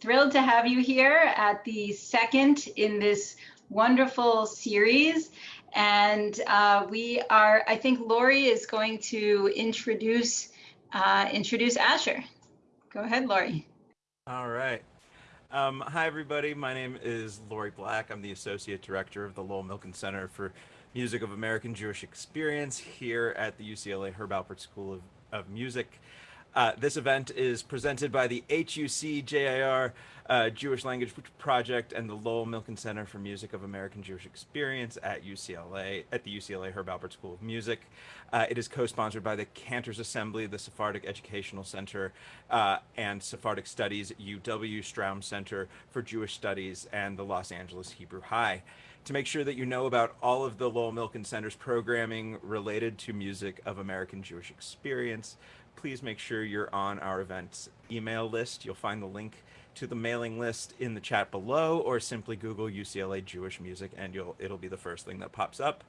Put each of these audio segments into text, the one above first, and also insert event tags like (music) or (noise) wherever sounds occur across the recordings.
thrilled to have you here at the second in this wonderful series. And uh, we are, I think Lori is going to introduce, uh, introduce Asher. Go ahead, Lori. All right. Um, hi, everybody. My name is Lori Black. I'm the Associate Director of the Lowell Milken Center for Music of American Jewish Experience here at the UCLA Herb Alpert School of, of Music. Uh, this event is presented by the HUC JIR uh, Jewish Language Project and the Lowell Milken Center for Music of American Jewish Experience at UCLA, at the UCLA Herb Alpert School of Music. Uh, it is co-sponsored by the Cantors Assembly, the Sephardic Educational Center, uh, and Sephardic Studies UW Stroum Center for Jewish Studies and the Los Angeles Hebrew High to make sure that you know about all of the Lowell Milken Center's programming related to music of American Jewish experience, please make sure you're on our events email list. You'll find the link to the mailing list in the chat below or simply Google UCLA Jewish music and you'll it'll be the first thing that pops up.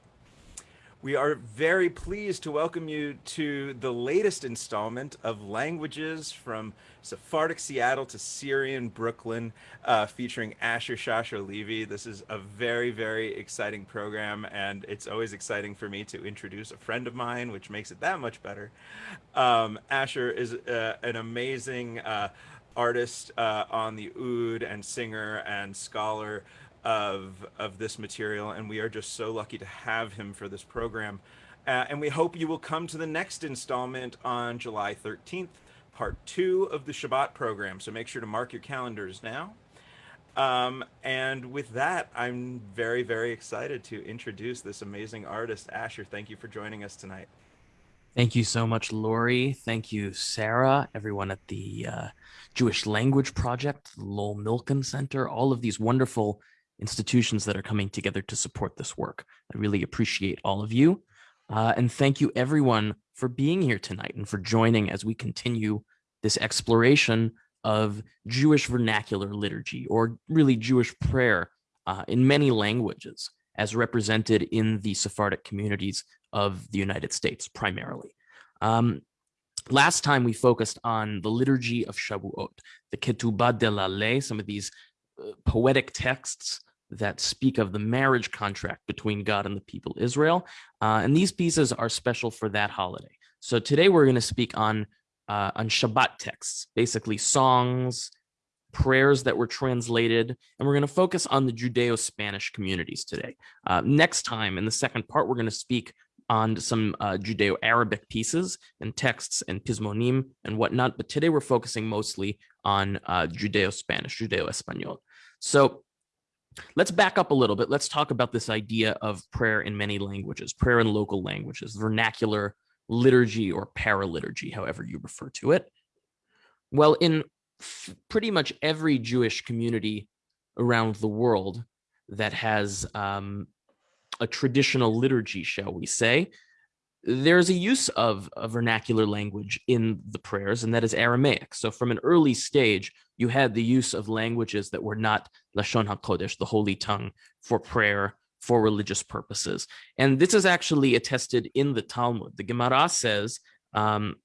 We are very pleased to welcome you to the latest installment of Languages from Sephardic Seattle to Syrian Brooklyn, uh, featuring Asher Shasha Levy. This is a very, very exciting program, and it's always exciting for me to introduce a friend of mine, which makes it that much better. Um, Asher is uh, an amazing uh, artist uh, on the oud and singer and scholar of of this material and we are just so lucky to have him for this program. Uh, and we hope you will come to the next installment on July 13th part two of the Shabbat program. So make sure to mark your calendars now. Um, and with that I'm very very excited to introduce this amazing artist Asher. Thank you for joining us tonight. Thank you so much, Lori. Thank you, Sarah, everyone at the uh, Jewish Language Project, Lowell Milken Center, all of these wonderful institutions that are coming together to support this work. I really appreciate all of you. Uh, and thank you everyone for being here tonight and for joining as we continue this exploration of Jewish vernacular liturgy or really Jewish prayer uh, in many languages as represented in the Sephardic communities of the United States primarily. Um, last time we focused on the liturgy of Shavuot, the Ketubah de la some of these uh, poetic texts that speak of the marriage contract between God and the people Israel. Uh, and these pieces are special for that holiday. So today we're going to speak on uh, on Shabbat texts, basically songs, prayers that were translated, and we're going to focus on the Judeo-Spanish communities today. Uh, next time, in the second part, we're going to speak on some uh, Judeo-Arabic pieces and texts and pismonim and whatnot, but today we're focusing mostly on uh, Judeo-Spanish, Judeo-Espanol. So Let's back up a little bit. Let's talk about this idea of prayer in many languages, prayer in local languages, vernacular liturgy or paraliturgy, however you refer to it. Well, in pretty much every Jewish community around the world that has um, a traditional liturgy, shall we say, there's a use of a vernacular language in the prayers, and that is Aramaic. So from an early stage, you had the use of languages that were not Lashon HaKodesh, the holy tongue, for prayer, for religious purposes. And this is actually attested in the Talmud. The Gemara says um,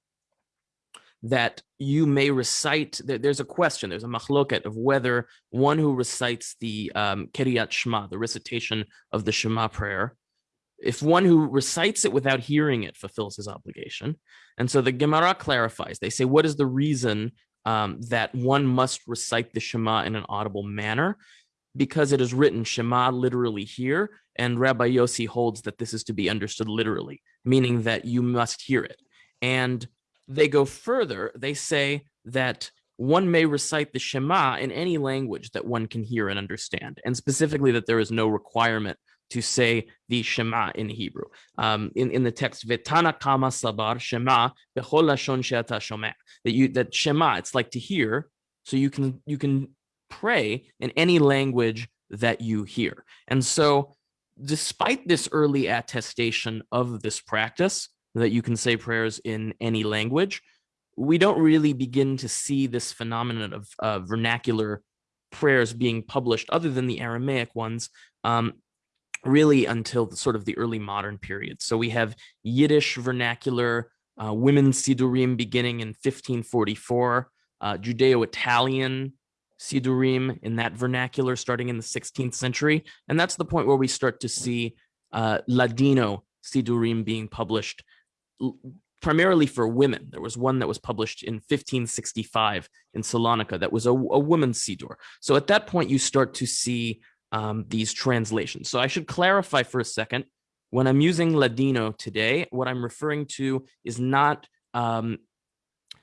that you may recite, there's a question, there's a machloket of whether one who recites the um, Kiryat Shema, the recitation of the Shema prayer, if one who recites it without hearing it fulfills his obligation. And so the Gemara clarifies, they say, what is the reason um, that one must recite the Shema in an audible manner? Because it is written Shema literally here, and Rabbi Yossi holds that this is to be understood literally, meaning that you must hear it. And they go further, they say that one may recite the Shema in any language that one can hear and understand, and specifically that there is no requirement to say the Shema in Hebrew. Um, in, in the text, Vetana kama sabar Shema bechol lashon she'ata shomeh. That you that Shema, it's like to hear, so you can you can pray in any language that you hear. And so, despite this early attestation of this practice, that you can say prayers in any language, we don't really begin to see this phenomenon of uh, vernacular prayers being published other than the Aramaic ones um, really until the, sort of the early modern period. So we have Yiddish vernacular uh, women's Sidurim beginning in 1544, uh, Judeo-Italian Sidurim in that vernacular starting in the 16th century. And that's the point where we start to see uh, Ladino Sidurim being published primarily for women. There was one that was published in 1565 in Salonika that was a, a woman's Sidur. So at that point, you start to see um, these translations. So I should clarify for a second. When I'm using Ladino today, what I'm referring to is not um,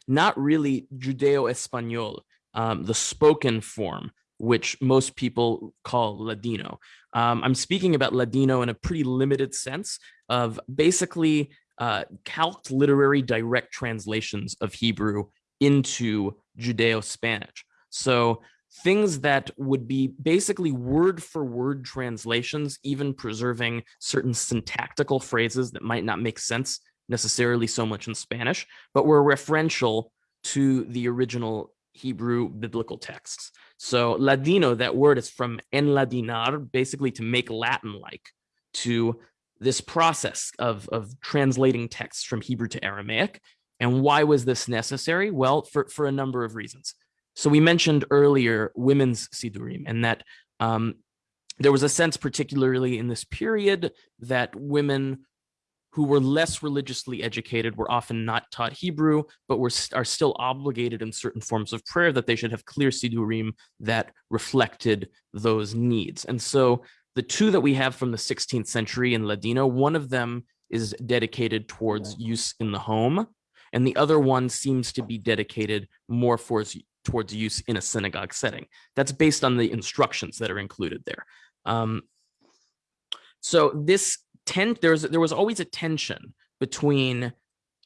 not really Judeo-Espanol, um, the spoken form, which most people call Ladino. Um, I'm speaking about Ladino in a pretty limited sense of basically uh, calqued literary direct translations of Hebrew into Judeo-Spanish. So things that would be basically word for word translations, even preserving certain syntactical phrases that might not make sense necessarily so much in Spanish, but were referential to the original Hebrew biblical texts. So Ladino, that word is from enladinar, basically to make Latin-like, to this process of, of translating texts from Hebrew to Aramaic. And why was this necessary? Well, for, for a number of reasons. So we mentioned earlier women's Sidurim and that um, there was a sense, particularly in this period, that women who were less religiously educated were often not taught Hebrew, but were are still obligated in certain forms of prayer that they should have clear Sidurim that reflected those needs. And so the two that we have from the 16th century in Ladino, one of them is dedicated towards use in the home, and the other one seems to be dedicated more for, towards use in a synagogue setting. That's based on the instructions that are included there. Um, so this tent, there's there was always a tension between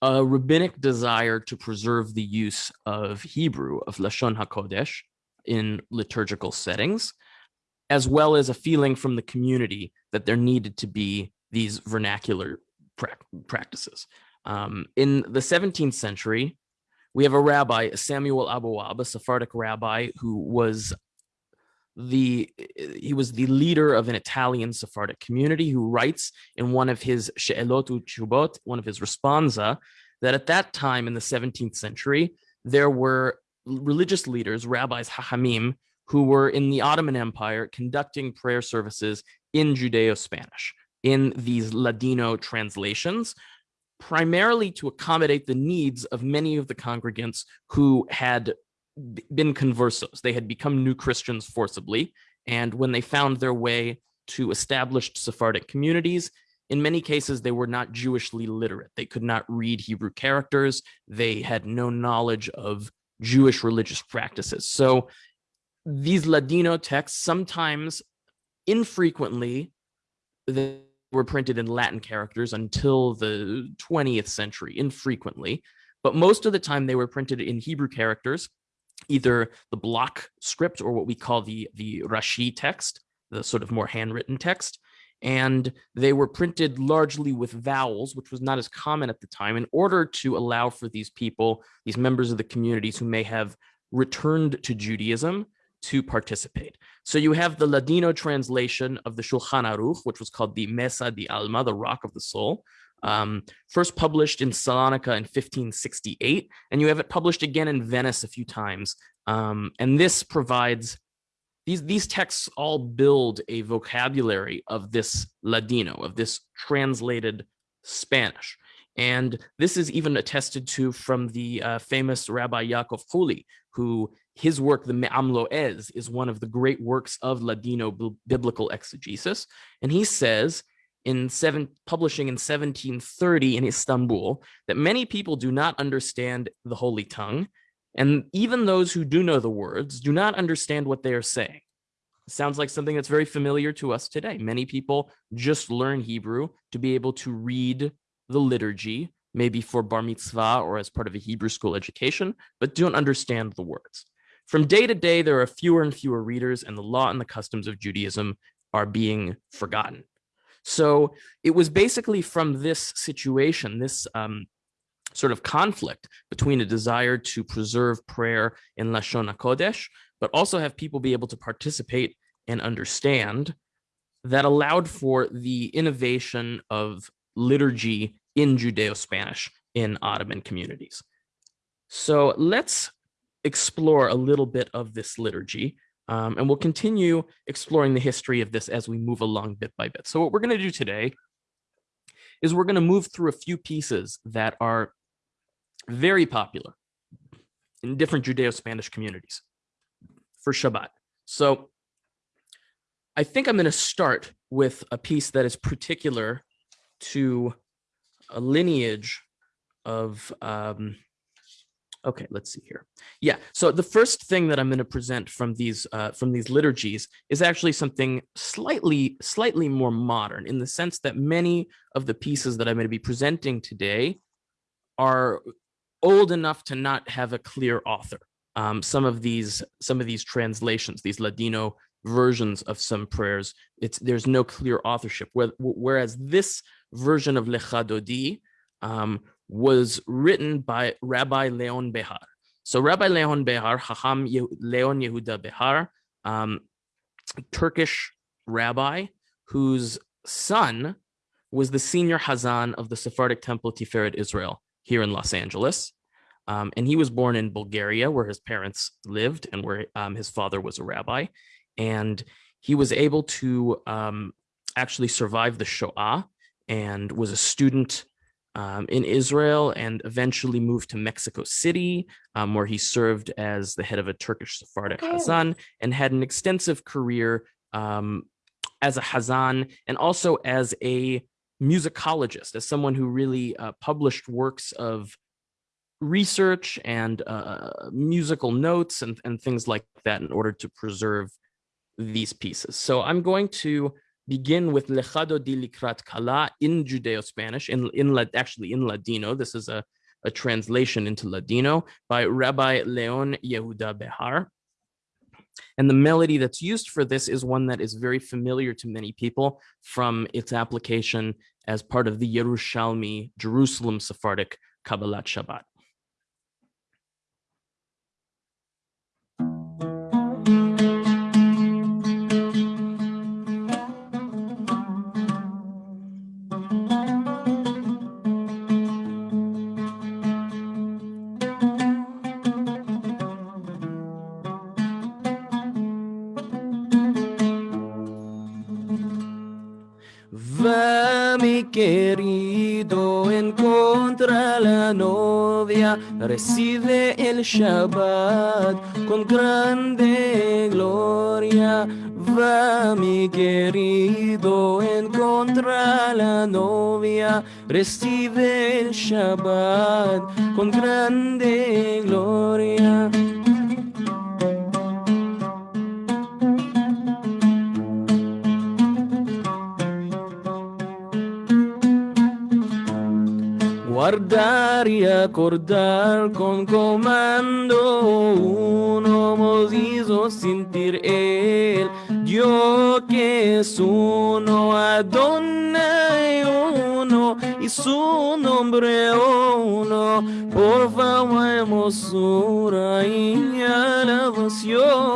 a rabbinic desire to preserve the use of Hebrew, of Lashon HaKodesh, in liturgical settings, as well as a feeling from the community that there needed to be these vernacular pra practices. Um, in the 17th century, we have a rabbi, Samuel Abouab, a Sephardic rabbi who was the he was the leader of an Italian Sephardic community who writes in one of his She'elot Chubot, one of his responsa, that at that time in the 17th century, there were religious leaders, rabbis, hachamim, who were in the Ottoman Empire conducting prayer services in Judeo-Spanish, in these Ladino translations, primarily to accommodate the needs of many of the congregants who had been conversos. They had become new Christians forcibly. And when they found their way to established Sephardic communities, in many cases, they were not Jewishly literate. They could not read Hebrew characters. They had no knowledge of Jewish religious practices. So these Ladino texts, sometimes infrequently, were printed in Latin characters until the 20th century, infrequently. But most of the time, they were printed in Hebrew characters either the block script or what we call the, the Rashi text, the sort of more handwritten text. And they were printed largely with vowels, which was not as common at the time, in order to allow for these people, these members of the communities who may have returned to Judaism to participate. So you have the Ladino translation of the Shulchan Aruch, which was called the Mesa di Alma, the Rock of the Soul, um, first published in Salonika in 1568, and you have it published again in Venice a few times. Um, and this provides, these, these texts all build a vocabulary of this Ladino, of this translated Spanish. And this is even attested to from the uh, famous Rabbi Yaakov Kuli, who his work, the Me'am Lo'ez, is one of the great works of Ladino biblical exegesis. And he says in seven publishing in 1730 in Istanbul that many people do not understand the holy tongue and even those who do know the words do not understand what they are saying. Sounds like something that's very familiar to us today. Many people just learn hebrew to be able to read the liturgy maybe for bar mitzvah or as part of a hebrew school education but don't understand the words from day to day there are fewer and fewer readers and the law and the customs of judaism are being forgotten so it was basically from this situation, this um, sort of conflict between a desire to preserve prayer in Lashon HaKodesh, but also have people be able to participate and understand that allowed for the innovation of liturgy in Judeo-Spanish in Ottoman communities. So let's explore a little bit of this liturgy um, and we'll continue exploring the history of this as we move along bit by bit. So what we're going to do today is we're going to move through a few pieces that are very popular in different Judeo-Spanish communities for Shabbat. So I think I'm going to start with a piece that is particular to a lineage of um, Okay, let's see here. Yeah, so the first thing that I'm going to present from these uh, from these liturgies is actually something slightly slightly more modern in the sense that many of the pieces that I'm going to be presenting today are old enough to not have a clear author. Um, some of these some of these translations, these Ladino versions of some prayers, it's there's no clear authorship. Whereas this version of Lecha Dodi um, was written by Rabbi Leon Behar. So Rabbi Leon Behar, Hacham Leon Yehuda Behar, um, Turkish rabbi whose son was the senior Hazan of the Sephardic Temple Tiferet Israel here in Los Angeles. Um, and he was born in Bulgaria where his parents lived and where um, his father was a rabbi. And he was able to um, actually survive the Shoah and was a student um, in Israel and eventually moved to Mexico City, um, where he served as the head of a Turkish Sephardic okay. Hazan and had an extensive career um, as a Hazan and also as a musicologist, as someone who really uh, published works of research and uh, musical notes and, and things like that in order to preserve these pieces. So I'm going to begin with Lecha Dodi Likrat Kala in Judeo-Spanish, in, in actually in Ladino. This is a, a translation into Ladino by Rabbi Leon Yehuda Behar. And the melody that's used for this is one that is very familiar to many people from its application as part of the Yerushalmi Jerusalem Sephardic Kabbalat Shabbat. Querido en contra la novia recibe el Shabbat con grande gloria. Va mi querido en contra la novia recibe el Shabbat con grande gloria. Guardar y acordar con comando uno nos hizo sentir él. Yo que es uno Adonai uno y su nombre uno. Por favor hermosura y alabación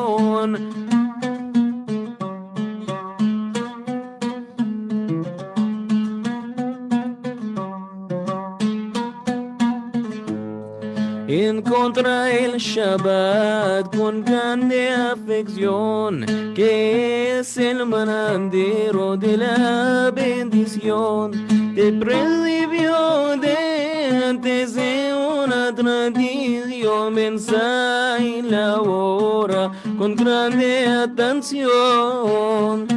contra el Shabbat con grande afección, que es el manandero de la bendición. Te predivió de antes de una tradición, mensaje la hora con grande atención.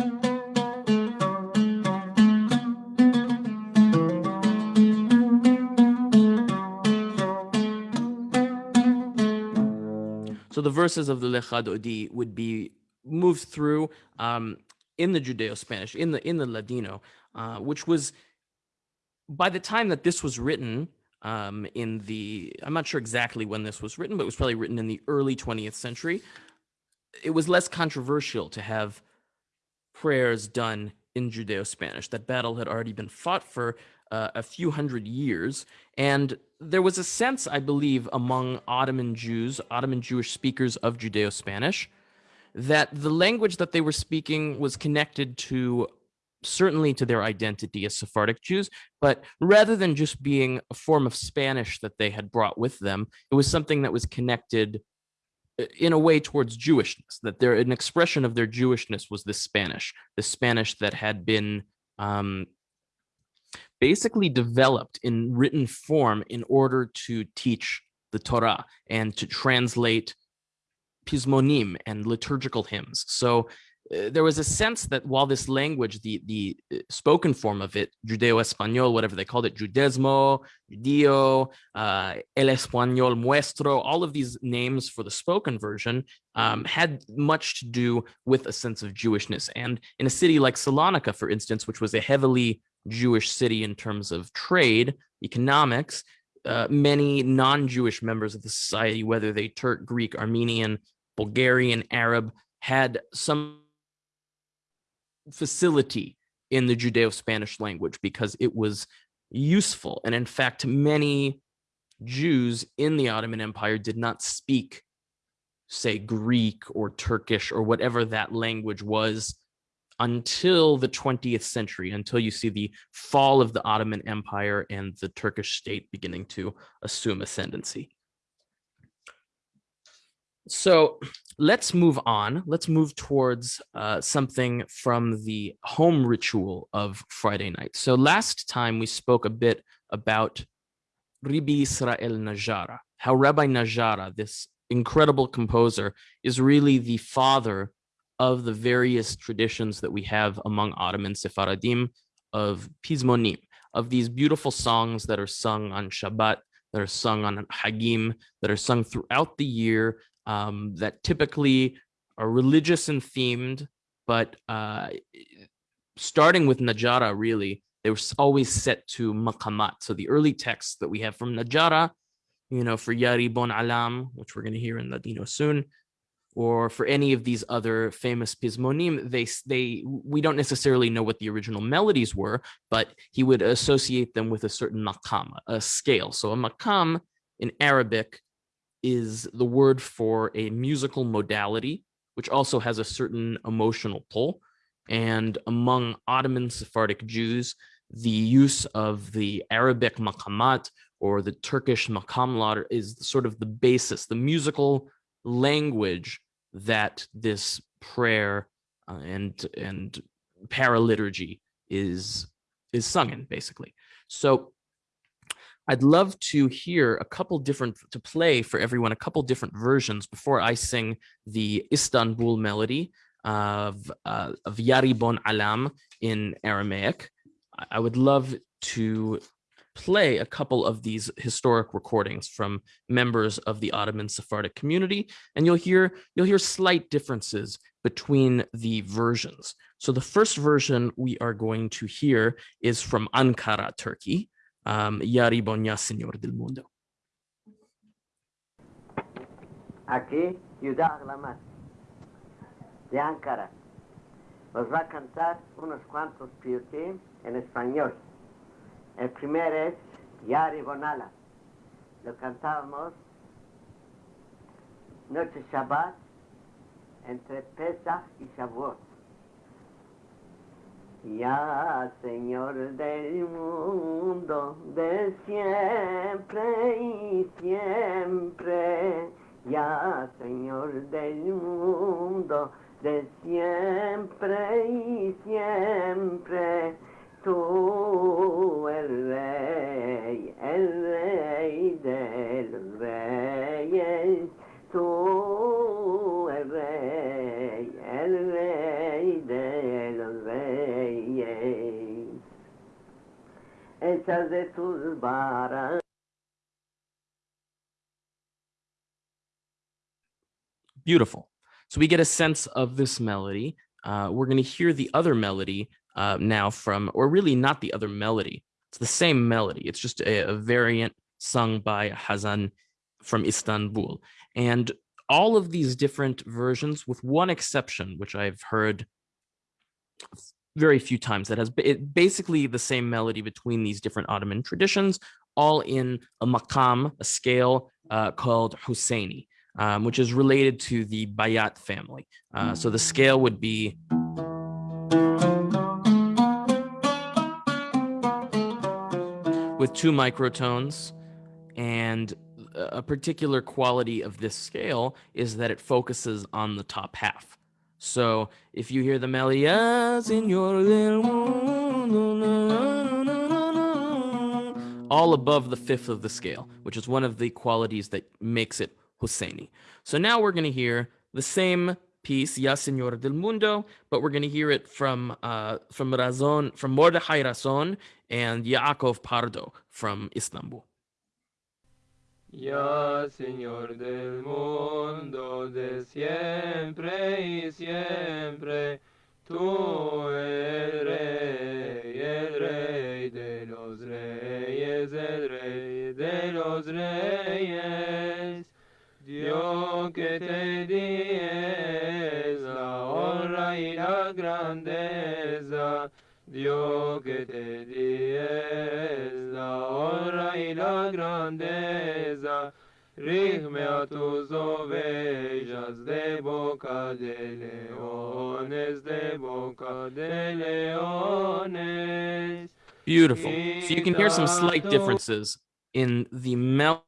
The verses of the Lecha Dodi would be moved through um, in the Judeo-Spanish, in the in the Ladino, uh, which was by the time that this was written um, in the, I'm not sure exactly when this was written, but it was probably written in the early 20th century. It was less controversial to have prayers done in Judeo-Spanish. That battle had already been fought for uh, a few hundred years. And there was a sense, I believe, among Ottoman Jews, Ottoman Jewish speakers of Judeo Spanish, that the language that they were speaking was connected to certainly to their identity as Sephardic Jews, but rather than just being a form of Spanish that they had brought with them, it was something that was connected uh, in a way towards Jewishness, that there an expression of their Jewishness was the Spanish, the Spanish that had been um, basically developed in written form in order to teach the Torah and to translate pismonim and liturgical hymns. So uh, there was a sense that while this language, the the uh, spoken form of it, Judeo-Espanol, whatever they called it, Judesmo, Judio, uh, El Español Muestro, all of these names for the spoken version um, had much to do with a sense of Jewishness. And in a city like Salonika, for instance, which was a heavily Jewish city in terms of trade, economics, uh, many non-Jewish members of the society, whether they Turk, Greek, Armenian, Bulgarian, Arab, had some facility in the Judeo-Spanish language because it was useful. And in fact, many Jews in the Ottoman Empire did not speak, say, Greek or Turkish or whatever that language was until the 20th century, until you see the fall of the Ottoman Empire and the Turkish state beginning to assume ascendancy. So let's move on. Let's move towards uh, something from the home ritual of Friday night. So last time we spoke a bit about Ribi Israel Najara, how Rabbi Najara, this incredible composer, is really the father of the various traditions that we have among Ottoman Sephardim of Pizmonim, of these beautiful songs that are sung on Shabbat, that are sung on Hagim, that are sung throughout the year, um, that typically are religious and themed, but uh, starting with Najara, really, they were always set to maqamat. So the early texts that we have from Najara, you know, for Yah Ribon Alam, which we're going to hear in Ladino soon, or for any of these other famous pismonim, they they we don't necessarily know what the original melodies were, but he would associate them with a certain maqam, a scale. So a maqam in Arabic is the word for a musical modality, which also has a certain emotional pull. And among Ottoman Sephardic Jews, the use of the Arabic maqamat or the Turkish makamlar is sort of the basis, the musical language that this prayer uh, and and paraliturgy is is sung in basically. So I'd love to hear a couple different, to play for everyone, a couple different versions before I sing the Istanbul melody of, uh, of Yah Ribon Alam in Aramaic. I would love to play a couple of these historic recordings from members of the Ottoman Sephardic community, and you'll hear you'll hear slight differences between the versions. So the first version we are going to hear is from Ankara, Turkey, um, Yari Bonya, Señor del Mundo. Aquí, Ciudad Glamat, de Ankara. Os va a cantar unos cuantos piyutim en español. El primero es Yari Bonala. Lo cantábamos noche Shabbat entre Pesach y Shavuot. Ya Señor del mundo, de siempre y siempre, ya Señor del mundo, de siempre y siempre, Beautiful. So we get a sense of this melody. Uh, we're going to hear the other melody uh, now from, or really not the other melody. It's the same melody. It's just a, a variant sung by Hazan from Istanbul. And all of these different versions, with one exception, which I've heard very few times, that has it, basically the same melody between these different Ottoman traditions, all in a maqam, a scale uh, called Husseini, um, which is related to the Bayat family. Uh, so the scale would be with two microtones. And a particular quality of this scale is that it focuses on the top half. So if you hear the melody, ah, all above the fifth of the scale, which is one of the qualities that makes it Husseini. So now we're going to hear the same piece, Ya Señor del Mundo, but we're going to hear it from uh, from Razon, from Mordechai Razon and Yaakov Pardo from Istanbul. Ya Señor del mundo de siempre y siempre, tú el rey, el rey de los reyes, el rey de los reyes. Dios que te dies grandeza, Dios que te dies la honra y la grandeza, rígme a tus ovejas de boca de leones, de boca de leones. Beautiful. So you can hear some slight differences in the mel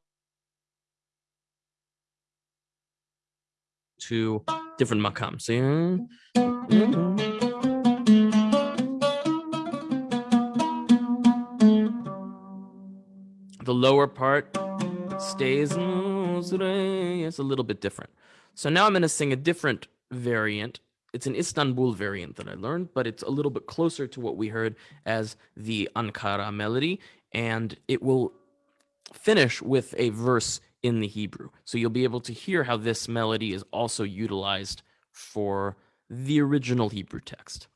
to different makams. So, the lower part stays it's a little bit different. So now I'm going to sing a different variant. It's an Istanbul variant that I learned, but it's a little bit closer to what we heard as the Ankara melody, and it will finish with a verse in the Hebrew. So you'll be able to hear how this melody is also utilized for the original Hebrew text.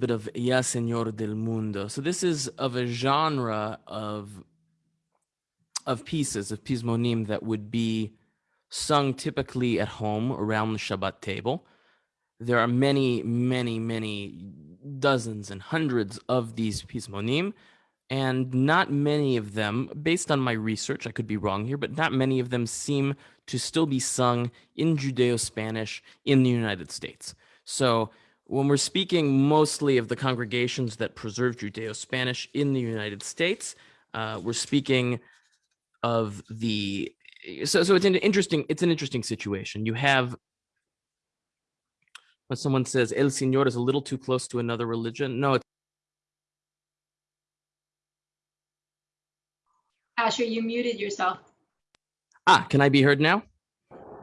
Bit of Ya Señor del Mundo. So this is of a genre of of pieces of pismonim that would be sung typically at home around the Shabbat table. There are many, many, many dozens and hundreds of these pismonim, and not many of them, based on my research, I could be wrong here, but not many of them seem to still be sung in Judeo Spanish in the United States. So when we're speaking mostly of the congregations that preserve Judeo Spanish in the United States, uh, we're speaking of the so so it's an interesting it's an interesting situation. You have when someone says El Señor is a little too close to another religion. No, it's Asher, you muted yourself. ah, can I be heard now?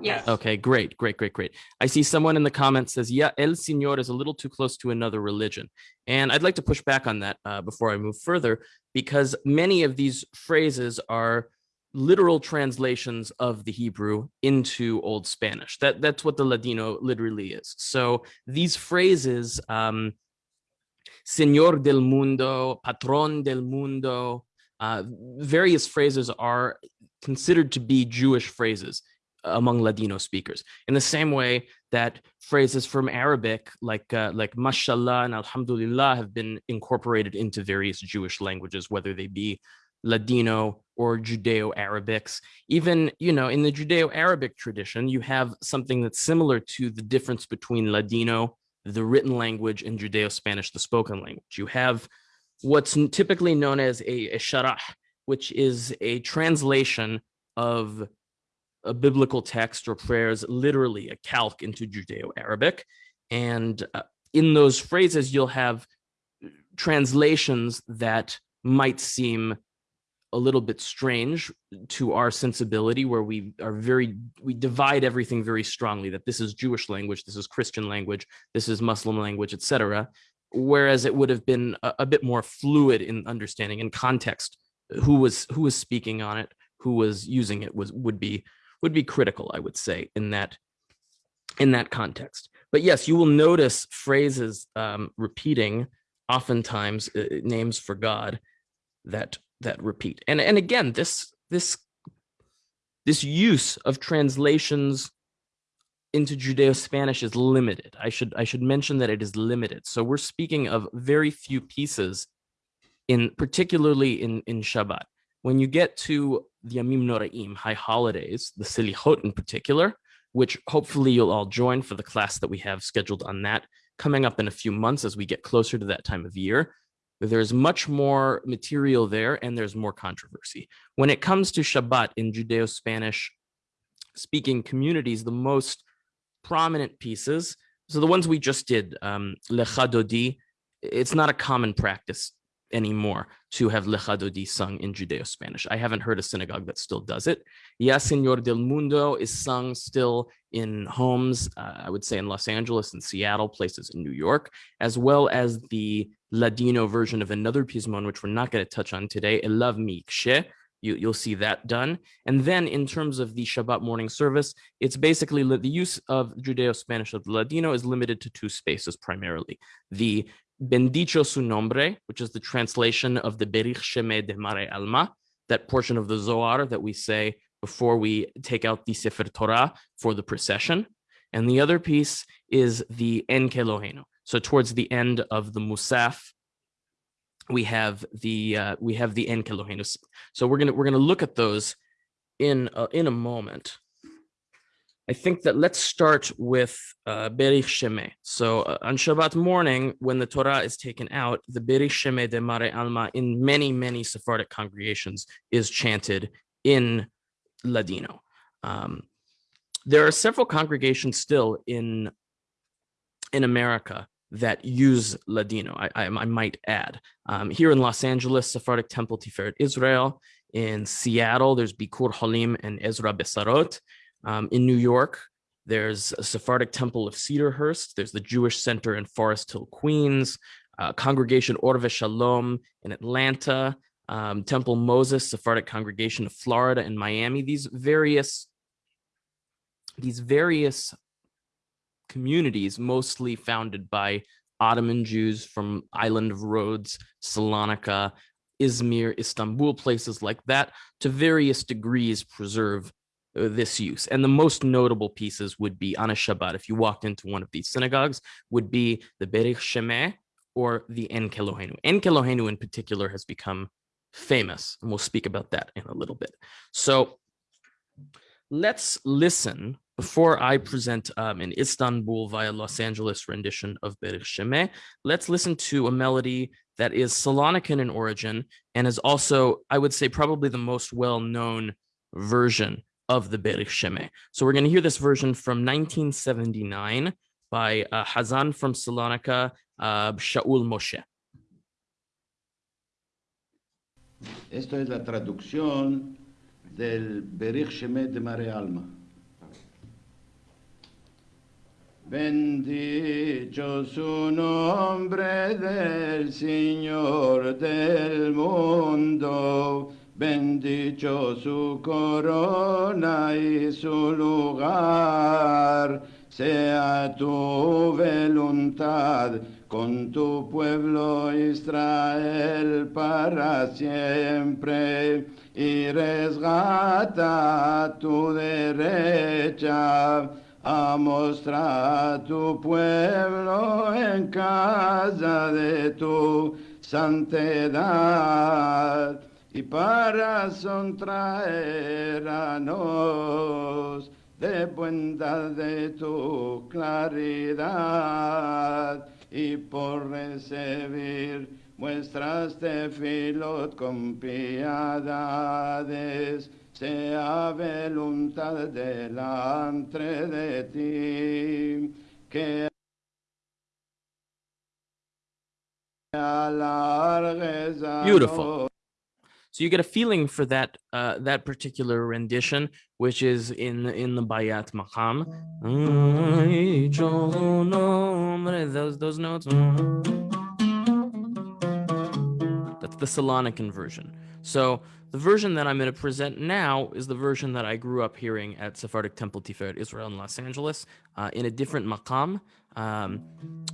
Yes. Okay, great, great, great, great. I see someone in the comments says, yeah, El Señor is a little too close to another religion. And I'd like to push back on that uh, before I move further, because many of these phrases are literal translations of the Hebrew into Old Spanish. That That's what the Ladino literally is. So these phrases, um, Señor del Mundo, Patron del Mundo, uh, various phrases are considered to be Jewish phrases among Ladino speakers. In the same way that phrases from Arabic like uh, like mashallah and alhamdulillah have been incorporated into various Jewish languages, whether they be Ladino or Judeo-Arabics. Even, you know, in the Judeo-Arabic tradition, you have something that's similar to the difference between Ladino, the written language, and Judeo-Spanish, the spoken language. You have what's typically known as a, a sharah, which is a translation of a biblical text or prayers, literally a calque into Judeo-Arabic. And uh, in those phrases, you'll have translations that might seem a little bit strange to our sensibility where we are very we divide everything very strongly that this is jewish language this is christian language this is muslim language etc whereas it would have been a, a bit more fluid in understanding and context who was who was speaking on it who was using it was would be would be critical i would say in that in that context. But yes you will notice phrases um, repeating oftentimes uh, names for god that that repeat. And and again this this this use of translations into judeo-spanish is limited. I should i should mention that it is limited. So we're speaking of very few pieces in particularly in in shabbat. When you get to the Yamim Noraim, high holidays, the Selichot in particular, which hopefully you'll all join for the class that we have scheduled on that coming up in a few months as we get closer to that time of year. There's much more material there and there's more controversy. When it comes to Shabbat in Judeo-Spanish speaking communities, the most prominent pieces, so the ones we just did, um, Lecha Dodi, it's not a common practice anymore to have Lecha Dodi sung in Judeo-Spanish. I haven't heard a synagogue that still does it. Ya Señor del Mundo is sung still in homes, uh, I would say in Los Angeles and Seattle, places in New York, as well as the Ladino version of another pismon, which we're not going to touch on today, Elav Mikshe. You, you'll see that done. And then in terms of the Shabbat morning service, it's basically the use of Judeo-Spanish of Ladino is limited to two spaces primarily. The Bendicho su nombre, which is the translation of the Berich Sheme de Mare Alma, that portion of the Zohar that we say before we take out the Sefer Torah for the procession. And the other piece is the En Kelohenu. So towards the end of the Musaf, we have the uh, we have the En Kelohenu. So we're gonna we're gonna look at those in in a moment. I think that let's start with uh, Berich Sheme. So uh, on Shabbat morning, when the Torah is taken out, the Berich Sheme de Mare Alma in many, many Sephardic congregations is chanted in Ladino. Um, there are several congregations still in, in America that use Ladino, I, I, I might add. Um, here in Los Angeles, Sephardic Temple Tiferet Israel. In Seattle, there's Bikur Holim and Ezra Bessaroth. Um, in New York, there's a Sephardic Temple of Cedarhurst. There's the Jewish Center in Forest Hill, Queens, uh, Congregation Or VeShalom in Atlanta, um, Temple Moses, Sephardic Congregation of Florida and Miami. These various, these various communities, mostly founded by Ottoman Jews from Island of Rhodes, Salonika, Izmir, Istanbul, places like that, to various degrees preserve this use. And the most notable pieces would be on a Shabbat, if you walked into one of these synagogues, would be the Berich Shemeh or the En Kelohenu. En Kelohenu in particular has become famous, and we'll speak about that in a little bit. So let's listen before I present um, an Istanbul via Los Angeles rendition of Berich Shemeh, let's listen to a melody that is Salonican in origin and is also, I would say, probably the most well-known version of the Berich Sheme. So we're going to hear this version from 1979 by uh, Hazan from Salonika, uh, Shaul Moshe. Esto es la traducción del Berich Sheme de Mare Alma. Bendito su nombre del Señor del mundo Bendicho su corona y su lugar, sea tu voluntad con tu pueblo Israel para siempre. Y resgata tu derecha a mostrar tu pueblo en casa de tu santidad y para sontraer a nos de bondad de tu claridad y por recibir muestras de filot con piedades, sea voluntad delante de ti, que Beautiful. So you get a feeling for that uh, that particular rendition, which is in in the Bayat Maqam. Those those notes. That's the Salonican version. So the version that I'm going to present now is the version that I grew up hearing at Sephardic Temple Tiferet Israel in Los Angeles uh, in a different maqam um,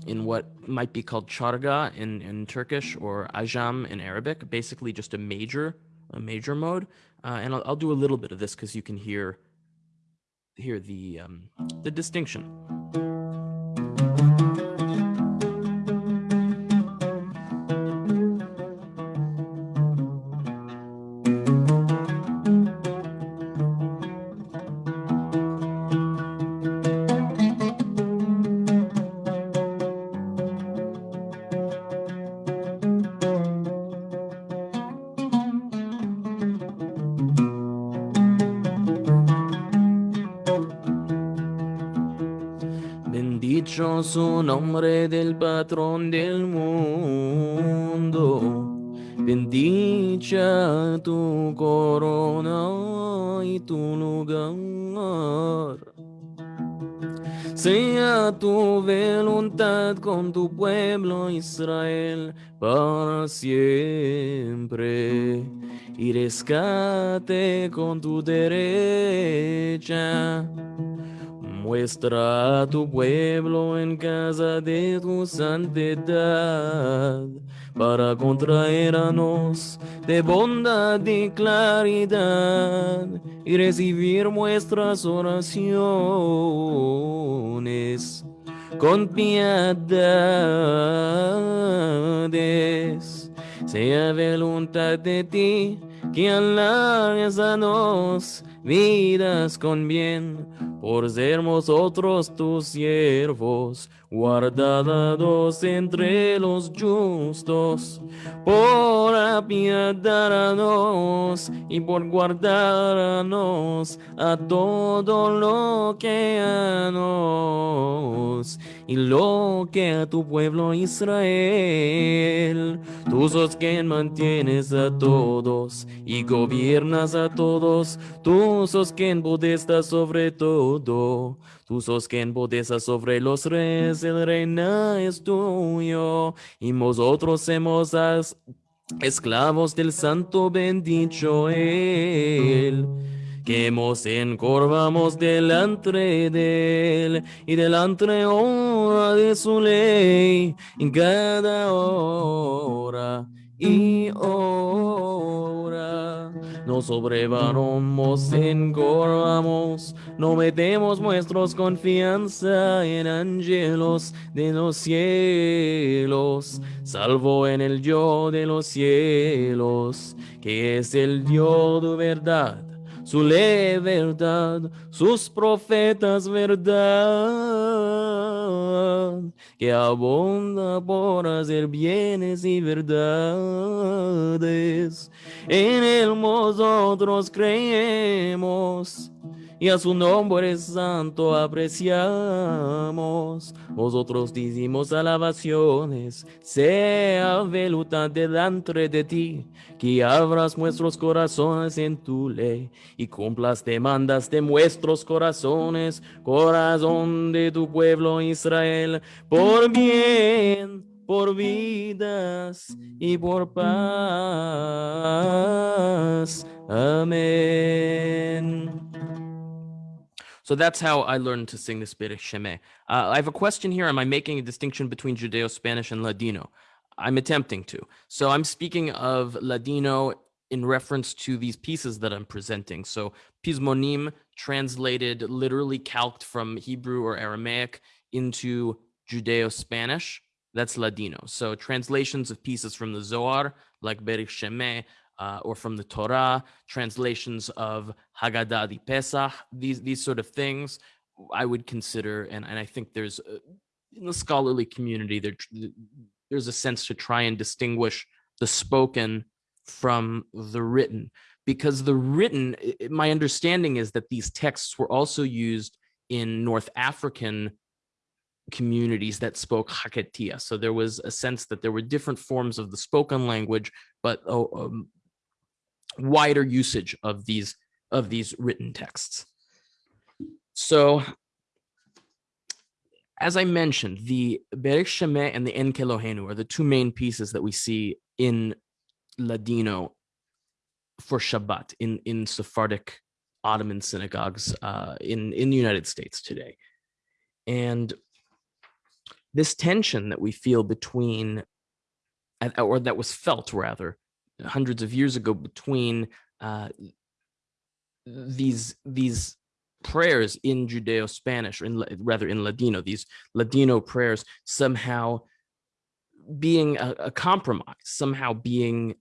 in what might be called charga in, in Turkish or ajam in Arabic, basically just a major, a major mode. Uh, and I'll, I'll, do a little bit of this because you can hear, hear the, um, the distinction. Dichoso nombre del patrón del mundo. Bendicha tu corona y tu lugar. Sea tu voluntad con tu pueblo Israel para siempre y rescate con tu derecha. Muestra a tu pueblo en casa de tu santidad para contraernos de bondad y claridad y recibir nuestras oraciones con piedades. Sea voluntad de ti que alargues a nos vidas con bien, por ser nosotros tus siervos, guardados entre los justos, por apiadarnos y por guardarnos a todo lo que a nos y lo que a tu pueblo Israel. Tú sos quien mantienes a todos y gobiernas a todos. Tú sos quien podesta sobre todo. Tú sos quien podesta sobre los reyes. El reino es tuyo. Y nosotros as- esclavos del santo bendito Él. Que nos encorvamos delante de él y delante hora de su ley en cada hora y hora. Nos sobrevaramos, encorvamos, no metemos nuestros confianza en ángeles de los cielos, salvo en el yo de los cielos, que es el Dios de verdad su ley verdad, sus profetas verdad, que abunda por hacer bienes y verdades. En él nosotros creemos y a su nombre santo apreciamos. Nosotros decimos alabaciones, sea voluntad delante de ti, que abras nuestros corazones en tu ley y cumplas demandas de nuestros corazones, corazón de tu pueblo Israel, por bien. Por vidas y por paz. Amén. So that's how I learned to sing this Berech Shemeh. Uh, I have a question here. Am I making a distinction between Judeo-Spanish and Ladino? I'm attempting to. So I'm speaking of Ladino in reference to these pieces that I'm presenting. So Pismonim translated literally calqued from Hebrew or Aramaic into Judeo-Spanish. That's Ladino. So translations of pieces from the Zohar, like Berich Shemeh, uh, or from the Torah, translations of Haggadah di Pesach, these these sort of things, I would consider, and, and I think there's uh, in the scholarly community there there's a sense to try and distinguish the spoken from the written, because the written, my understanding is that these texts were also used in North African communities that spoke Haketiya. So there was a sense that there were different forms of the spoken language, but a um, wider usage of these of these written texts. So as I mentioned, the Berich Shemeh and the Enkelohenu are the two main pieces that we see in Ladino for Shabbat in, in Sephardic Ottoman synagogues uh, in, in the United States today. And this tension that we feel between, or that was felt rather, hundreds of years ago between uh, these these prayers in Judeo-Spanish, or in, rather in Ladino, these Ladino prayers somehow being a, a compromise, somehow being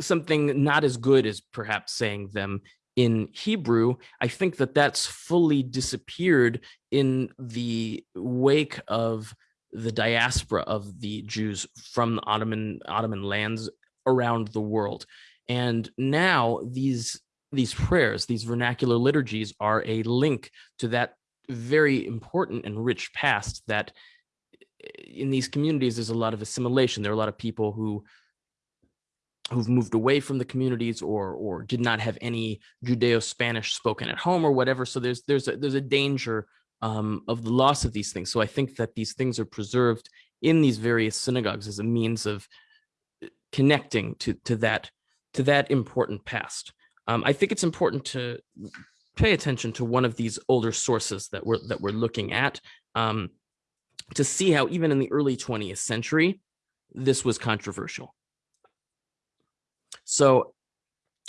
something not as good as perhaps saying them in Hebrew. I think that that's fully disappeared in the wake of the diaspora of the Jews from the Ottoman Ottoman lands around the world. And now these these prayers, these vernacular liturgies are a link to that very important and rich past that eh, in these communities, there's a lot of assimilation. There are a lot of people who who've moved away from the communities or or did not have any Judeo-Spanish spoken at home or whatever. So there's there's a, there's a danger um, of the loss of these things. So I think that these things are preserved in these various synagogues as a means of uh, connecting to to that to that important past. Um, I think it's important to pay attention to one of these older sources that we're that we're looking at um, to see how even in the early 20th century this was controversial. So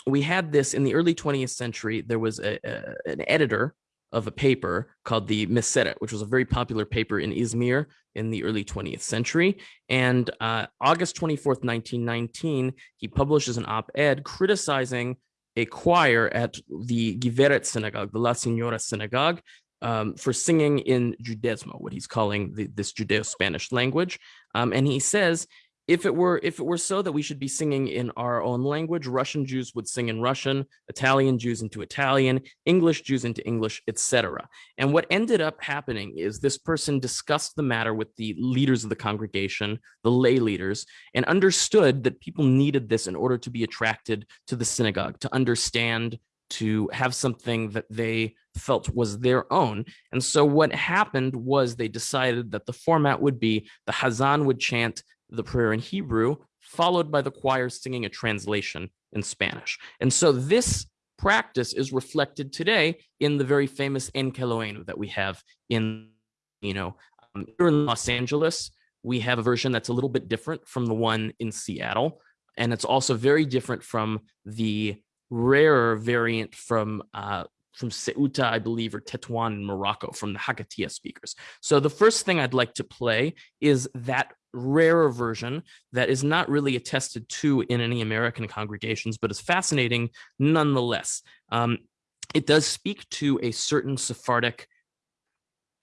we had this in the early 20th century. There was a, a, an editor of a paper called the Meseret, which was a very popular paper in Izmir in the early 20th century. And uh, August 24th, 1919, he publishes an op-ed criticizing a choir at the Giveret synagogue, the La Signora synagogue, um, for singing in Judesmo, what he's calling the, this Judeo-Spanish language. Um, and he says if it were if it were so that we should be singing in our own language russian jews would sing in russian italian jews into italian english jews into english etc and what ended up happening is this person discussed the matter with the leaders of the congregation the lay leaders and understood that people needed this in order to be attracted to the synagogue to understand to have something that they felt was their own. And so what happened was they decided that the format would be the Hazan would chant the prayer in Hebrew, followed by the choir singing a translation in Spanish. And so this practice is reflected today in the very famous En Keloenu that we have in, you know, um, here in Los Angeles, we have a version that's a little bit different from the one in Seattle. And it's also very different from the rarer variant from uh, from Ceuta, I believe, or Tetuan in Morocco from the Hakatia speakers. So the first thing I'd like to play is that rarer version that is not really attested to in any American congregations, but is fascinating nonetheless. Um, it does speak to a certain Sephardic,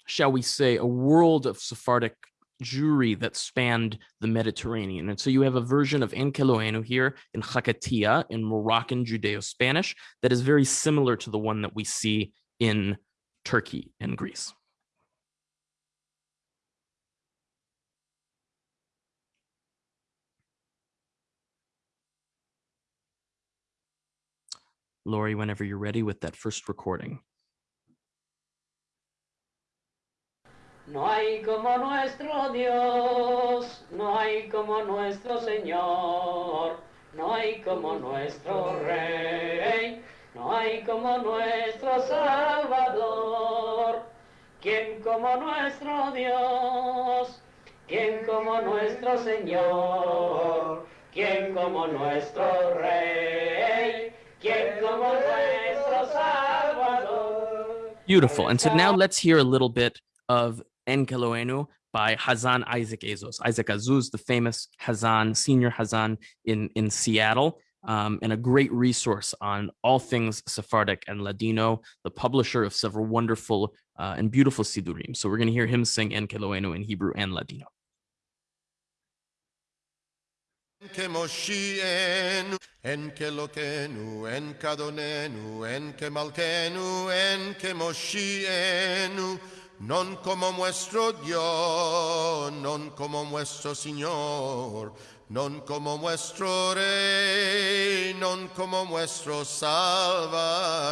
shall we say, a world of Sephardic Jewry that spanned the Mediterranean. And so you have a version of En Keloenu here in Hakatia in Moroccan Judeo-Spanish that is very similar to the one that we see in Turkey and Greece. Lori, whenever you're ready with that first recording. No hay como nuestro Dios, no hay como nuestro Señor, no hay como nuestro Rey, no hay como nuestro Salvador. ¿Quién como nuestro Dios? ¿Quién como nuestro Señor? ¿Quién como nuestro Rey? Beautiful. And so now let's hear a little bit of En Keloenu by Hazan Isaac Azose. Isaac Azose, the famous Hazan, senior Hazan in, in Seattle, um, and a great resource on all things Sephardic and Ladino, the publisher of several wonderful uh, and beautiful Sidurim. So we're going to hear him sing En Keloenu in Hebrew and Ladino. que Moshienu, en que Lokenu, en Kadonenu, en que Malkenu, en que Moshienu, non como nuestro Dios, non como nuestro Señor, non como nuestro Rey, non como nuestro Salvador.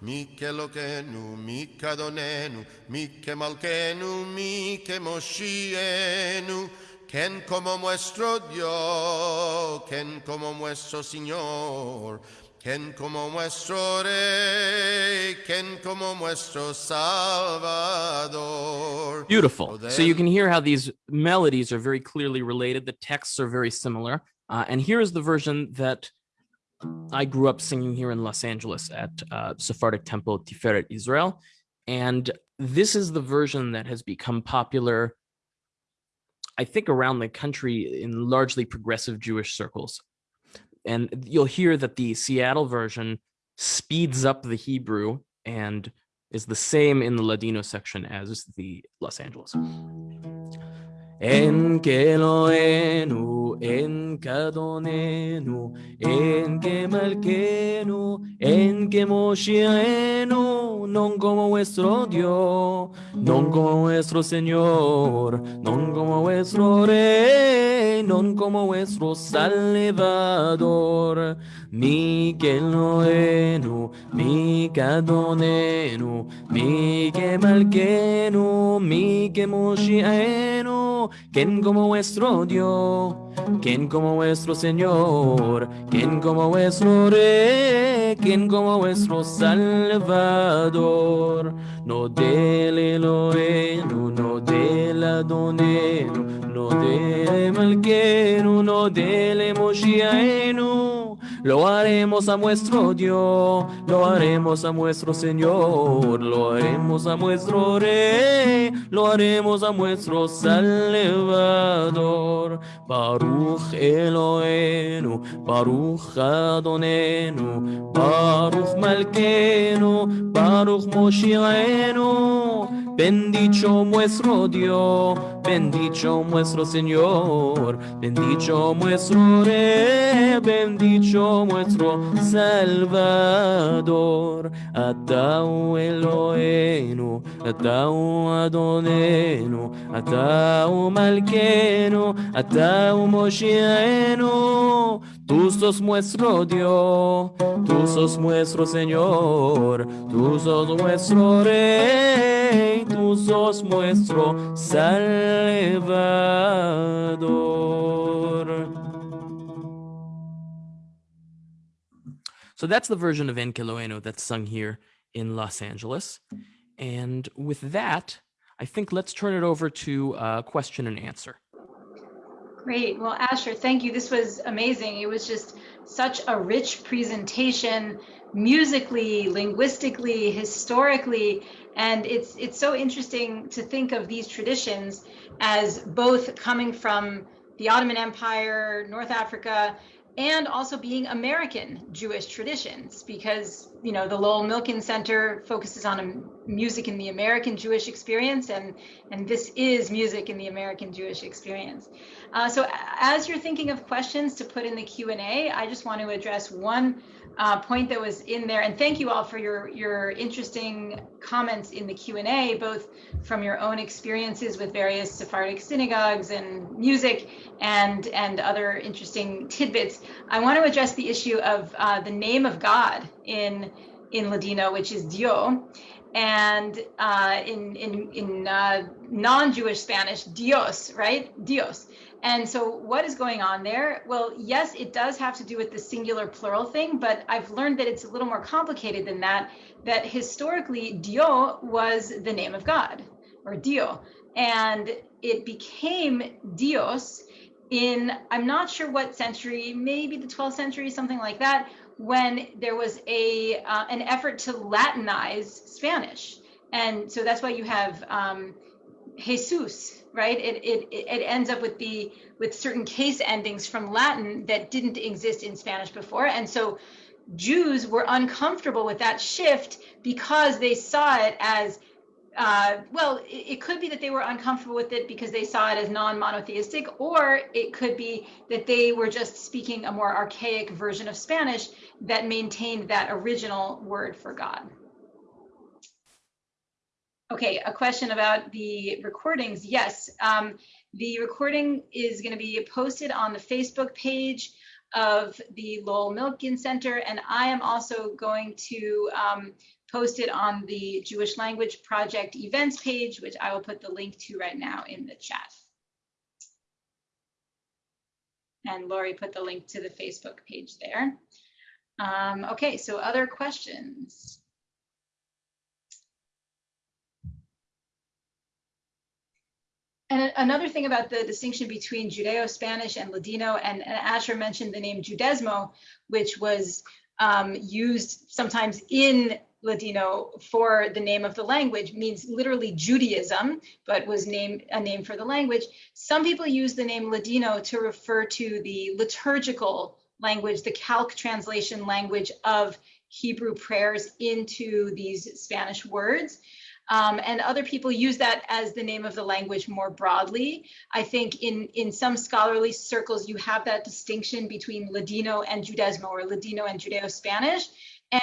Mi che Lokenu, mi Kadonenu, mi che Malkenu, mi che Moshienu, Ken como nuestro Dios, Ken como nuestro Señor, Ken como nuestro Rey, Ken como nuestro Salvador. Beautiful. So you can hear how these melodies are very clearly related. The texts are very similar. Uh, and here is the version that I grew up singing here in Los Angeles at uh, Sephardic Temple Tiferet Israel. And this is the version that has become popular I think around the country in largely progressive Jewish circles. And you'll hear that the Seattle version speeds up the Hebrew and is the same in the Ladino section as the Los Angeles. En Keloenu, en Kadonenu, en Kemalkenu, en Kemoshienu, non como vuestro Dios, non como vuestro Señor, non como vuestro Rey, non como vuestro Salvador. Mi Keloenu, mi Kadonenu, mi Kemalkenu, mi Kemoshienu, quien como vuestro Dios, quien como vuestro Señor, quien como vuestro Rey, quien como vuestro Salvador. No del Elohenu, no del Adonenu, no del Malkenu, no del Moshiachenu. Lo haremos a nuestro Dios, lo haremos a nuestro Señor, lo haremos a nuestro Rey, lo haremos a nuestro Salvador. Baruch Elohenu, Baruch Adonenu, Baruch Malkenu, Baruch Moshiachenu. Bendito nuestro Dios, bendito nuestro Señor, bendito nuestro Rey, bendito nuestro Salvador. Atau Elohenu, Atau Adonenu, Atau Malkenu, Atau Moshiachenu. Tú sos nuestro Dios, tú sos nuestro Señor, tú sos nuestro Rey, tú sos nuestro Salvador. So that's the version of Enkeloeno that's sung here in Los Angeles. And with that, I think let's turn it over to uh, question and answer. Great. Well, Asher, thank you. This was amazing. It was just such a rich presentation, musically, linguistically, historically, and it's it's so interesting to think of these traditions as both coming from the Ottoman Empire, North Africa, and also being American Jewish traditions because you know the Lowell Milken Center focuses on music in the American Jewish experience and and this is music in the American Jewish experience. Uh, so as you're thinking of questions to put in the Q&A, I just want to address one uh, point that was in there and thank you all for your your interesting comments in the Q&A both from your own experiences with various Sephardic synagogues and music and and other interesting tidbits. I want to address the issue of uh, the name of God in in Ladino, which is Dio, and uh, in in in uh, non-Jewish Spanish, Dios, right? Dios. And so what is going on there? Well, yes, it does have to do with the singular plural thing, but I've learned that it's a little more complicated than that, that historically Dio was the name of God or Dio. And it became Dios in, I'm not sure what century, maybe the 12th century, something like that, when there was a uh, an effort to Latinize Spanish. And so that's why you have um, Jesus, right? It, it, it ends up with the with certain case endings from Latin that didn't exist in Spanish before. And so Jews were uncomfortable with that shift because they saw it as uh, well, it, it, could be that they were uncomfortable with it because they saw it as non-monotheistic, or it could be that they were just speaking a more archaic version of Spanish that maintained that original word for God. Okay, a question about the recordings. Yes, um, the recording is going to be posted on the Facebook page of the Lowell Milken Center, and I am also going to um, post it on the Jewish Language Project events page, which I will put the link to right now in the chat. And Lori put the link to the Facebook page there. Um, okay, so other questions? And another thing about the distinction between Judeo-Spanish and Ladino, and, and, Asher mentioned the name Judesmo, which was um, used sometimes in Ladino for the name of the language, means literally Judaism, but was named a name for the language. Some people use the name Ladino to refer to the liturgical language, the calque translation language of Hebrew prayers into these Spanish words. Um, and other people use that as the name of the language more broadly. I think in, in some scholarly circles, you have that distinction between Ladino and Judesmo or Ladino and Judeo-Spanish.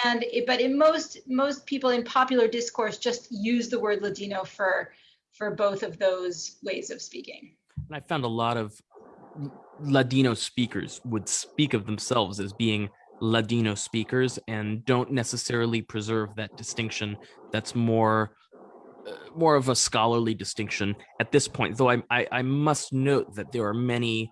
And it, but in most most people in popular discourse just use the word Ladino for for both of those ways of speaking. And I found a lot of Ladino speakers would speak of themselves as being Ladino speakers and don't necessarily preserve that distinction. That's more more of a scholarly distinction at this point. Though I, I, I must note that there are many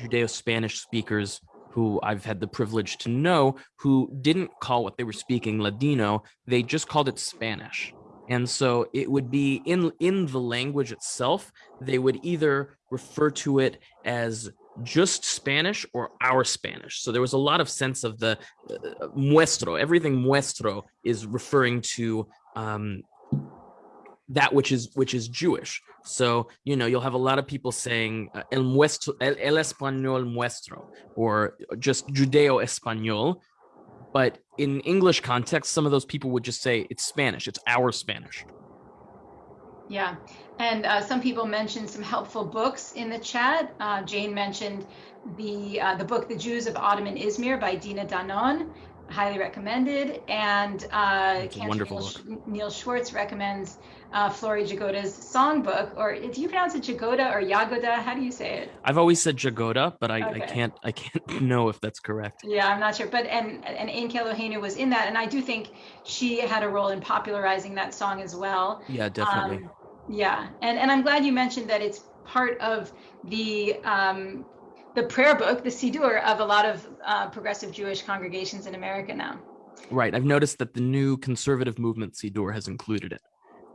Judeo-Spanish speakers who I've had the privilege to know who didn't call what they were speaking Ladino, they just called it Spanish. And so it would be in in the language itself, they would either refer to it as just Spanish or our Spanish. So there was a lot of sense of the uh, muestro. Everything muestro is referring to um, that which is which is Jewish. So you know you'll have a lot of people saying uh, el muestro, el, el español muestro, or just Judeo español. But in English context, some of those people would just say it's Spanish. It's our Spanish. Yeah, and uh, some people mentioned some helpful books in the chat. Uh, Jane mentioned the uh, the book "The Jews of Ottoman Izmir" by Dina Danon, highly recommended. And uh, wonderful Neil, Neil, Schwartz recommends uh, Flory Jagoda's songbook, or do you pronounce it Jagoda or Yagoda? How do you say it? I've always said Jagoda, but I, Okay. I can't I can't (laughs) know if that's correct. Yeah, I'm not sure, but and and Ain Kelohenu was in that, and I do think she had a role in popularizing that song as well. Yeah, definitely. Um, yeah, and and I'm glad you mentioned that it's part of the um, the prayer book, the Siddur, of a lot of uh, progressive Jewish congregations in America now. Right. I've noticed that the new conservative movement Siddur has included it,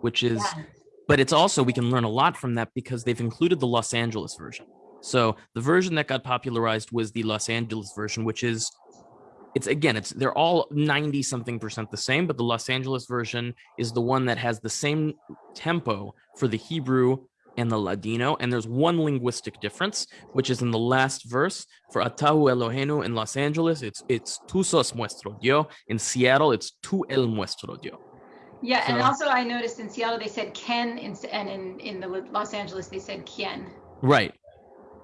which is, Yeah. but it's also, we can learn a lot from that because they've included the Los Angeles version. So the version that got popularized was the Los Angeles version, which is, it's again, it's they're all 90 something percent the same, but the Los Angeles version is the one that has the same tempo for the Hebrew and the Ladino. And there's one linguistic difference, which is in the last verse for Atahu Elohenu in Los Angeles, it's it's tu sos nuestro Dios. In Seattle, it's tu el nuestro Dios. Yeah, and also I noticed in Seattle they said Ken, and in in the Los Angeles they said Kien. Right.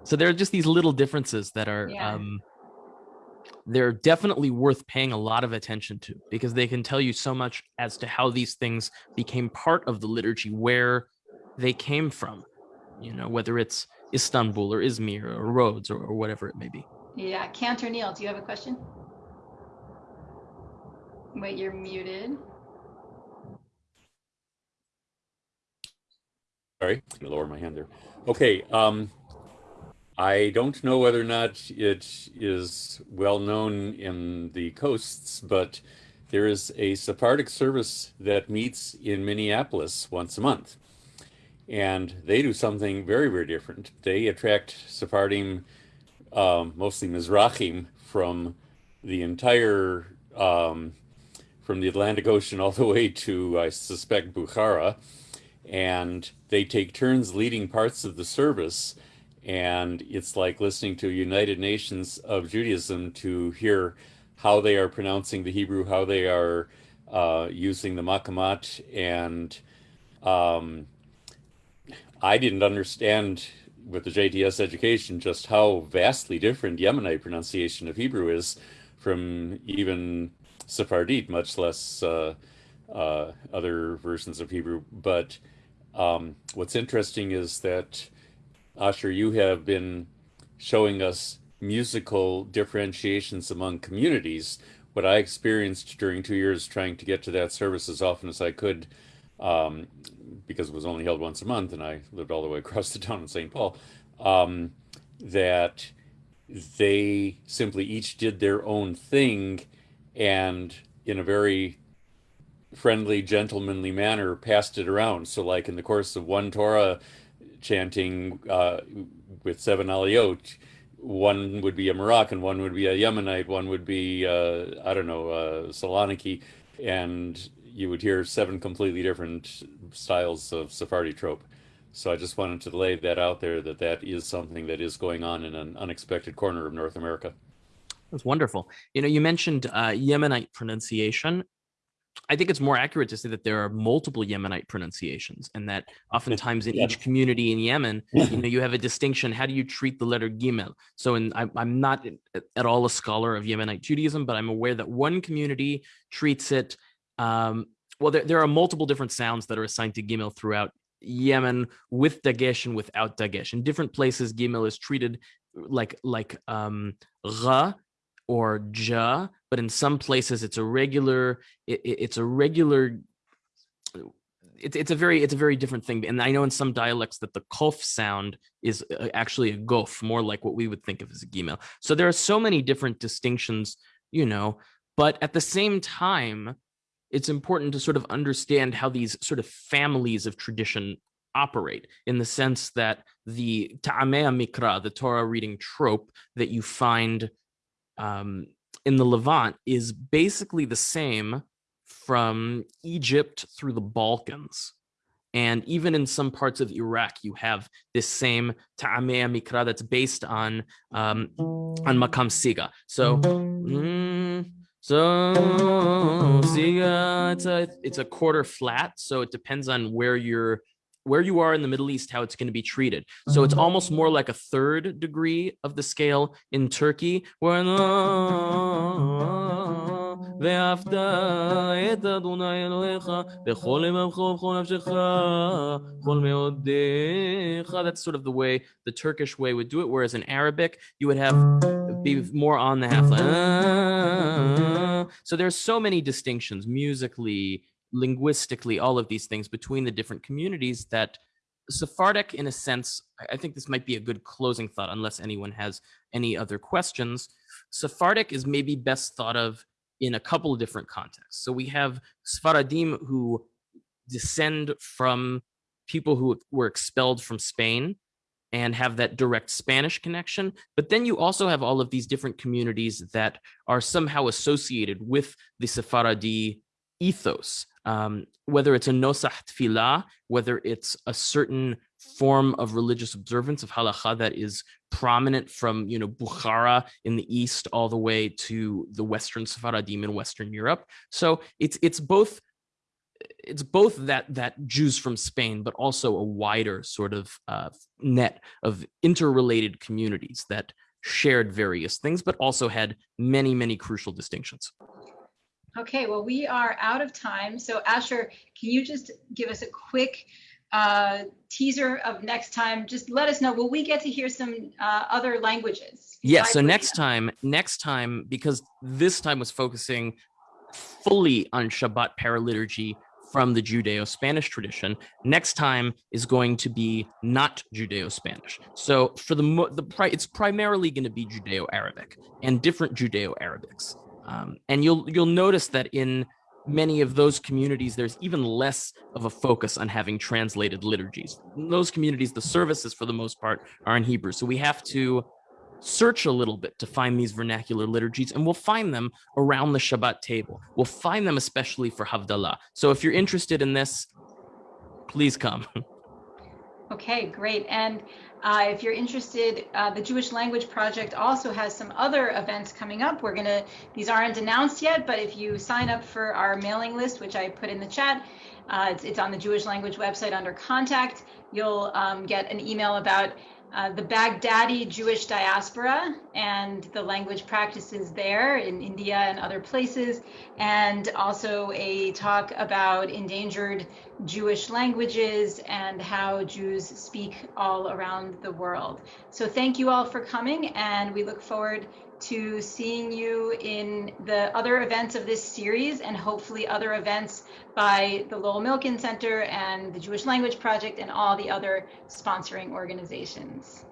So there are just these little differences that are Yeah. um they're definitely worth paying a lot of attention to because they can tell you so much as to how these things became part of the liturgy where they came from. You know, whether it's Istanbul or Izmir or Rhodes or, or whatever it may be. Yeah, Cantor Neil, do you have a question? Wait, you're muted. Sorry, I'm gonna lower my hand there. Okay, um, I don't know whether or not it is well known in the coasts, but there is a Sephardic service that meets in Minneapolis once a month. And they do something very, very different. They attract Sephardim, um, mostly Mizrahim, from the entire, um, from the Atlantic Ocean all the way to, I suspect, Bukhara and they take turns leading parts of the service and it's like listening to united nations of judaism to hear how they are pronouncing the hebrew how they are uh, using the makamat and um, i didn't understand with the jts education just how vastly different yemenite pronunciation of hebrew is from even sephardite much less uh, uh, other versions of hebrew but um, what's interesting is that, Asher, you have been showing us musical differentiations among communities. What I experienced during two years trying to get to that service as often as I could, um, because it was only held once a month and I lived all the way (laughs) across the town in St. Paul, um, that they simply each did their own thing and in a very friendly, gentlemanly manner passed it around. So, like in the course of one Torah chanting uh, with seven aliyot, one would be a Moroccan, one would be a Yemenite, one would be, uh, I don't know, Saloniki, and you would hear seven completely different styles of Sephardi trope. So I just wanted to lay that out there that that is something that is going on in an unexpected corner of North America. That's wonderful. You know, you mentioned uh, Yemenite pronunciation. I think it's more accurate to say that there are multiple Yemenite pronunciations, and that oftentimes in (laughs) each community in Yemen, you know, you have a distinction. How do you treat the letter Gimel? So, in, I, I'm not at all a scholar of Yemenite Judaism, but I'm aware that one community treats it. Um, well, there, there are multiple different sounds that are assigned to Gimel throughout Yemen with Dagesh and without Dagesh. In different places, Gimel is treated like like um, Ra or ja, but in some places it's a regular, it, it's a regular, it's, it's a very, it's a very different thing. And I know in some dialects that the kof sound is uh, actually a gof, more like what we would think of as a gimel. So there are so many different distinctions, you know, but at the same time, it's important to sort of understand how these sort of families of tradition operate in the sense that the ta'amei mikra, the Torah reading trope that you find um, in the Levant is basically the same from Egypt through the Balkans. And even in some parts of Iraq, you have this same ta'amei mikra that's based on um, on makam siga. So, mm, so siga, it's a it's a quarter flat. So it depends on where you're where you are in the Middle East, how it's going to be treated. So it's mm-hmm. almost more like a third degree of the scale in Turkey, where uh, that's sort of the way the Turkish way would do it. Whereas in Arabic, you would have be more on the half. Ah. So there's so many distinctions musically, linguistically, all of these things between the different communities that Sephardic, in a sense, I think this might be a good closing thought, unless anyone has any other questions. Sephardic is maybe best thought of in a couple of different contexts. So we have Sfaradim who descend from people who were expelled from Spain and have that direct Spanish connection. But then you also have all of these different communities that are somehow associated with the Sephardi ethos um, whether it's a nosah tefillah, whether it's a certain form of religious observance of halacha that is prominent from you know Bukhara in the east all the way to the Western Sephardim in Western Europe. So it's it's both it's both that that Jews from Spain, but also a wider sort of uh, net of interrelated communities that shared various things, but also had many many crucial distinctions. Okay, well, we are out of time. So Asher, can you just give us a quick uh, teaser of next time? Just let us know, will we get to hear some uh, other languages? Yeah, so next time, next time, because this time was focusing fully on Shabbat paraliturgy from the Judeo-Spanish tradition. Next time is going to be not Judeo-Spanish. So for the the it's primarily going to be Judeo-Arabic and different Judeo-Arabics. Um, and you'll you'll notice that in many of those communities, there's even less of a focus on having translated liturgies. In those communities, the services, for the most part, are in Hebrew. So we have to search a little bit to find these vernacular liturgies, and we'll find them around the Shabbat table. We'll find them especially for Havdalah. So if you're interested in this, please come. (laughs) Okay, great. And uh, if you're interested, uh, the Jewish Language Project also has some other events coming up. We're gonna, these aren't announced yet, but if you sign up for our mailing list, which I put in the chat, uh, it's, it's, on the Jewish Language website under contact, you'll um, get an email about uh, the Baghdadi Jewish diaspora and the language practices there in India and other places, and also a talk about endangered Jewish languages and how Jews speak all around the world. So thank you all for coming, and we look forward to seeing you in the other events of this series and hopefully other events by the Lowell Milken Center and the Jewish Language Project and all the other sponsoring organizations.